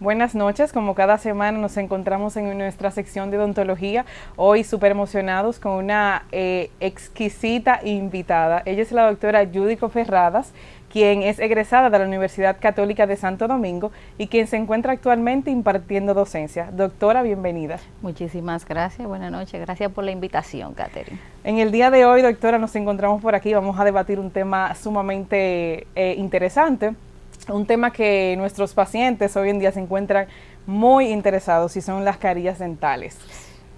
Buenas noches, como cada semana nos encontramos en nuestra sección de odontología, hoy súper emocionados con una eh, exquisita invitada. Ella es la doctora Judico Ferradas, quien es egresada de la Universidad Católica de Santo Domingo y quien se encuentra actualmente impartiendo docencia. Doctora, bienvenida. Muchísimas gracias, buenas noches, gracias por la invitación, Catherine. En el día de hoy, doctora, nos encontramos por aquí, vamos a debatir un tema sumamente eh, interesante, un tema que nuestros pacientes hoy en día se encuentran muy interesados y son las carillas dentales.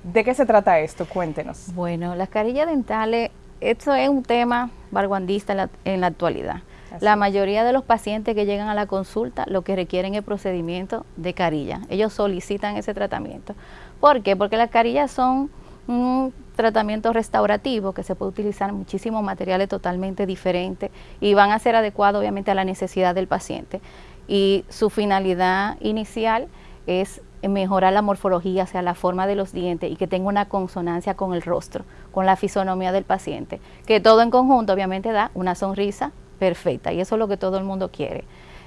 ¿De qué se trata esto? Cuéntenos. Bueno, las carillas dentales, esto es un tema barguandista en la, actualidad. La mayoría de los pacientes que llegan a la consulta lo que requieren es procedimiento de carilla. Ellos solicitan ese tratamiento. ¿Por qué? Porque las carillas son un tratamiento restaurativo que se puede utilizar muchísimos materiales totalmente diferentes y van a ser adecuados obviamente a la necesidad del paciente. Y su finalidad inicial es mejorar la morfología, o sea, la forma de los dientes y que tenga una consonancia con el rostro, con la fisonomía del paciente, que todo en conjunto obviamente da una sonrisa perfecta y eso es lo que todo el mundo quiere.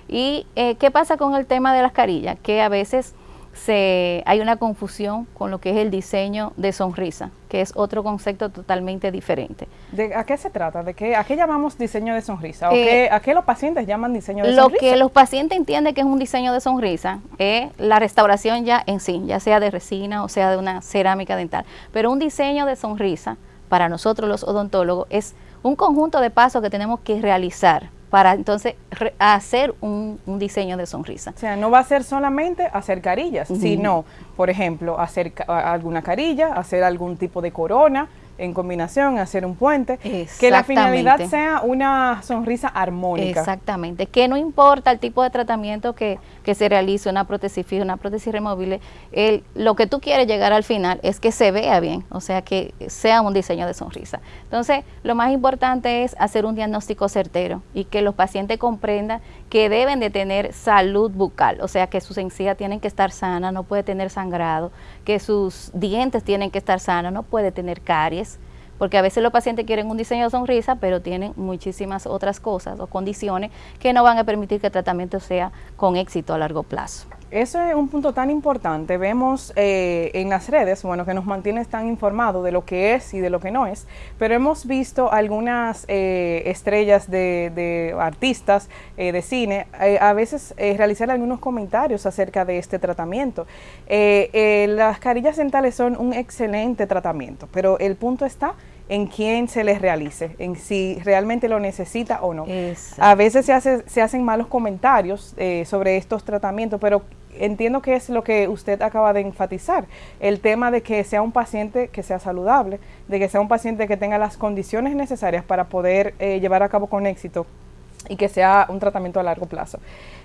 ¿Y eh, qué pasa con el tema de las carillas? Que a veces se, hay una confusión con lo que es el diseño de sonrisa, que es otro concepto totalmente diferente. ¿De, ¿A qué se trata? ¿De qué, ¿A qué llamamos diseño de sonrisa? ¿O eh, ¿A qué los pacientes llaman diseño de sonrisa? Lo que los pacientes entienden que es un diseño de sonrisa es la restauración ya en sí, ya sea de resina o sea de una cerámica dental. Pero un diseño de sonrisa, para nosotros los odontólogos, es un conjunto de pasos que tenemos que realizar para entonces hacer un, diseño de sonrisa. O sea, no va a ser solamente hacer carillas, sino, por ejemplo, hacer alguna carilla, hacer algún tipo de corona, en combinación, hacer un puente, que la finalidad sea una sonrisa armónica. Exactamente, que no importa el tipo de tratamiento que, que se realice, una prótesis fija, una prótesis removible, el, lo que tú quieres llegar al final es que se vea bien, o sea, que sea un diseño de sonrisa. Entonces, lo más importante es hacer un diagnóstico certero y que los pacientes comprendan que deben de tener salud bucal, o sea, que sus encías tienen que estar sanas, no puede tener sangrado, que sus dientes tienen que estar sanos, no puede tener caries, porque a veces los pacientes quieren un diseño de sonrisa, pero tienen muchísimas otras cosas o condiciones que no van a permitir que el tratamiento sea con éxito a largo plazo. Eso es un punto tan importante. Vemos eh, en las redes, bueno, que nos mantiene tan informados de lo que es y de lo que no es, pero hemos visto algunas eh, estrellas de, artistas eh, de cine a veces realizar algunos comentarios acerca de este tratamiento. las carillas dentales son un excelente tratamiento, pero el punto está en quién se les realice, en si realmente lo necesita o no. A veces se, hace, se hacen malos comentarios sobre estos tratamientos, pero entiendo que es lo que usted acaba de enfatizar, el tema de que sea un paciente que sea saludable, de que sea un paciente que tenga las condiciones necesarias para poder eh, llevar a cabo con éxito y que sea un tratamiento a largo plazo.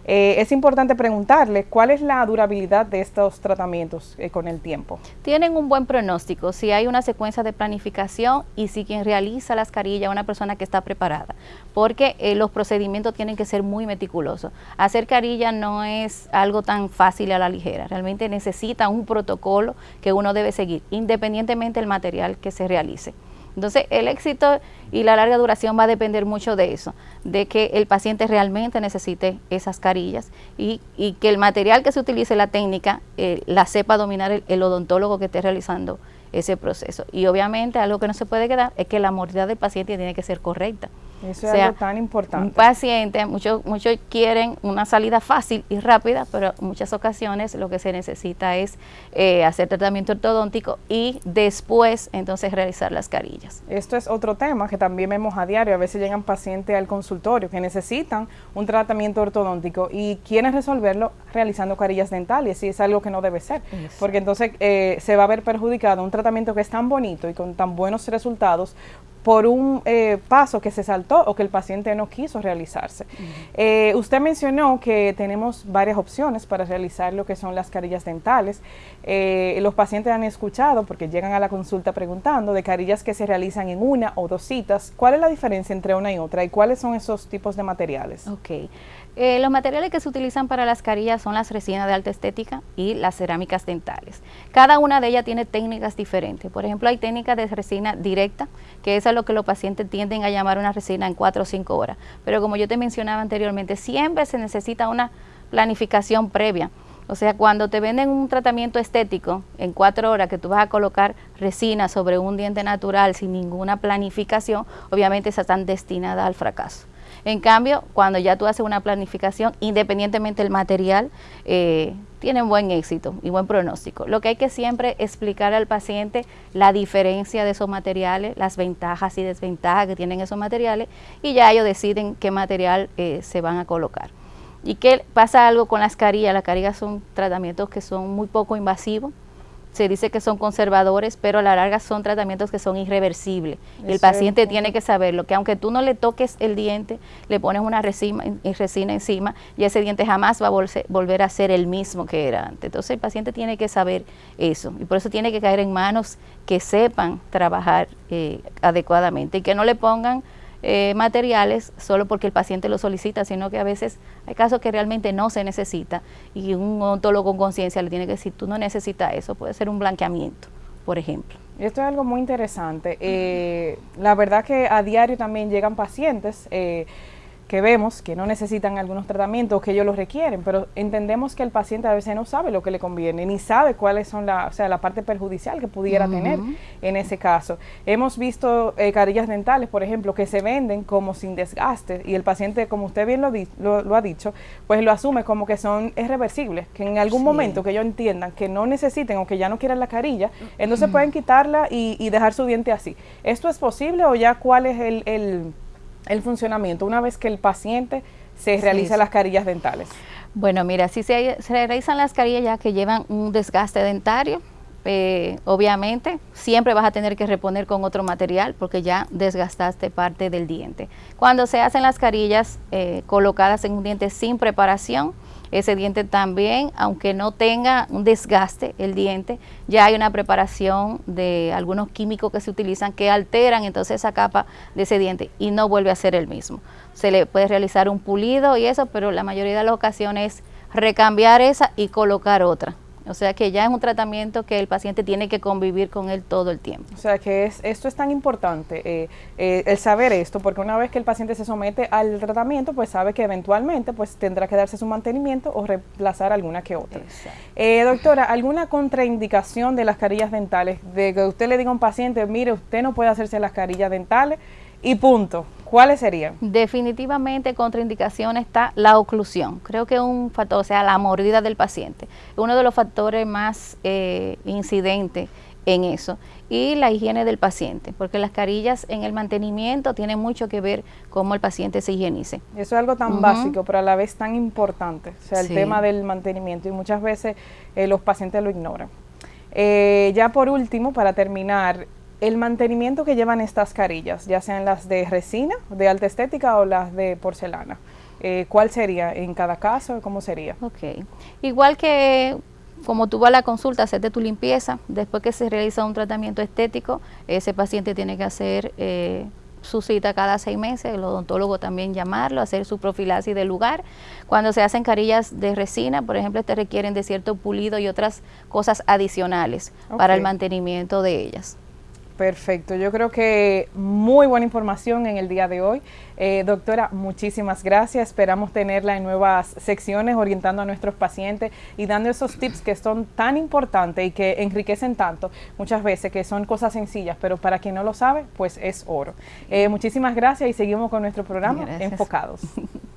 Eh, es importante preguntarle cuál es la durabilidad de estos tratamientos eh, con el tiempo. Tienen un buen pronóstico si hay una secuencia de planificación y si quien realiza las carillas es una persona que está preparada, porque eh, los procedimientos tienen que ser muy meticulosos. Hacer carilla no es algo tan fácil a la ligera, realmente necesita un protocolo que uno debe seguir, independientemente del material que se realice. Entonces, el éxito y la larga duración va a depender mucho de eso, de que el paciente realmente necesite esas carillas y, que el material que se utilice, la técnica, eh, la sepa dominar el, odontólogo que esté realizando ese proceso. Y obviamente algo que no se puede quedar es que la movilidad del paciente tiene que ser correcta. Eso es algo tan importante. Un paciente, muchos muchos quieren una salida fácil y rápida, pero en muchas ocasiones lo que se necesita es eh, hacer tratamiento ortodóntico y después entonces realizar las carillas. Esto es otro tema que también vemos a diario. A veces llegan pacientes al consultorio que necesitan un tratamiento ortodóntico y quieren resolverlo realizando carillas dentales y es algo que no debe ser, porque entonces eh, se va a ver perjudicado un tratamiento que es tan bonito y con tan buenos resultados por un eh, paso que se saltó o que el paciente no quiso realizarse. Eh, usted mencionó que tenemos varias opciones para realizar lo que son las carillas dentales. Eh, los pacientes han escuchado, porque llegan a la consulta preguntando, de carillas que se realizan en una o dos citas. ¿Cuál es la diferencia entre una y otra y cuáles son esos tipos de materiales? Ok. Eh, los materiales que se utilizan para las carillas son las resinas de alta estética y las cerámicas dentales. Cada una de ellas tiene técnicas diferentes. Por ejemplo, hay técnicas de resina directa, que es a lo que los pacientes tienden a llamar una resina en 4 o 5 horas. Pero como yo te mencionaba anteriormente, siempre se necesita una planificación previa O sea, cuando te venden un tratamiento estético en cuatro horas que tú vas a colocar resina sobre un diente natural sin ninguna planificación, obviamente esas están destinadas al fracaso. En cambio, cuando ya tú haces una planificación, independientemente del material, eh, tienen buen éxito y buen pronóstico. Lo que hay que siempre explicar al paciente la diferencia de esos materiales, las ventajas y desventajas que tienen esos materiales y ya ellos deciden qué material eh, se van a colocar. ¿Y qué pasa algo con las carillas? Las carillas son tratamientos que son muy poco invasivos, se dice que son conservadores, pero a la larga son tratamientos que son irreversibles. y el paciente tiene que saberlo, que aunque tú no le toques el diente, le pones una resina, resina encima y ese diente jamás va a volver a ser el mismo que era antes. Entonces el paciente tiene que saber eso y por eso tiene que caer en manos que sepan trabajar eh, adecuadamente y que no le pongan eh, materiales solo porque el paciente lo solicita, sino que a veces hay casos que realmente no se necesita y un odontólogo con conciencia le tiene que decir, tú no necesitas eso, puede ser un blanqueamiento, por ejemplo. Esto es algo muy interesante. Eh, la verdad que a diario también llegan pacientes. Eh, que vemos que no necesitan algunos tratamientos, que ellos los requieren, pero entendemos que el paciente a veces no sabe lo que le conviene, ni sabe cuáles son la, o sea, la parte perjudicial que pudiera tener en ese caso. Hemos visto eh, carillas dentales, por ejemplo, que se venden como sin desgaste y el paciente, como usted bien lo, lo, ha dicho, pues lo asume como que son irreversibles, que en algún momento que ellos entiendan que no necesiten o que ya no quieran la carilla, entonces pueden quitarla y, y, dejar su diente así. ¿Esto es posible o ya cuál es el, el el funcionamiento una vez que el paciente se realiza las carillas dentales? Bueno, mira, si se, realizan las carillas ya que llevan un desgaste dentario, eh, obviamente siempre vas a tener que reponer con otro material porque ya desgastaste parte del diente. Cuando se hacen las carillas eh, colocadas en un diente sin preparación, ese diente también, aunque no tenga un desgaste el diente, ya hay una preparación de algunos químicos que se utilizan que alteran entonces esa capa de ese diente y no vuelve a ser el mismo. Se le puede realizar un pulido y eso, pero la mayoría de las ocasiones recambiar esa y colocar otra. O sea que ya es un tratamiento que el paciente tiene que convivir con él todo el tiempo. O sea que es, esto es tan importante, eh, eh, el saber esto, porque una vez que el paciente se somete al tratamiento, pues sabe que eventualmente pues tendrá que darse su mantenimiento o reemplazar alguna que otra. Eh, doctora, ¿alguna contraindicación de las carillas dentales? De que usted le diga a un paciente, mire, usted no puede hacerse las carillas dentales y punto. ¿Cuáles serían? Definitivamente contraindicación está la oclusión. Creo que es un factor, o sea, la mordida del paciente. Uno de los factores más eh, incidentes en eso. Y la higiene del paciente, porque las carillas en el mantenimiento tienen mucho que ver cómo el paciente se higienice. Eso es algo tan básico, pero a la vez tan importante, o sea, el tema del mantenimiento, y muchas veces eh, los pacientes lo ignoran. Eh, ya por último, para terminar, el mantenimiento que llevan estas carillas, ya sean las de resina, de alta estética o las de porcelana, eh, ¿cuál sería en cada caso? ¿Cómo sería? Ok, igual que como tú vas a la consulta, hacerte tu limpieza, después que se realiza un tratamiento estético, ese paciente tiene que hacer eh, su cita cada seis meses, el odontólogo también llamarlo, hacer su profilaxis del lugar. Cuando se hacen carillas de resina, por ejemplo, te requieren de cierto pulido y otras cosas adicionales para el mantenimiento de ellas. Perfecto, yo creo que muy buena información en el día de hoy. Eh, doctora, muchísimas gracias. Esperamos tenerla en nuevas secciones orientando a nuestros pacientes y dando esos tips que son tan importantes y que enriquecen tanto muchas veces, que son cosas sencillas, pero para quien no lo sabe, pues es oro. Eh, muchísimas gracias y seguimos con nuestro programa Enfocados.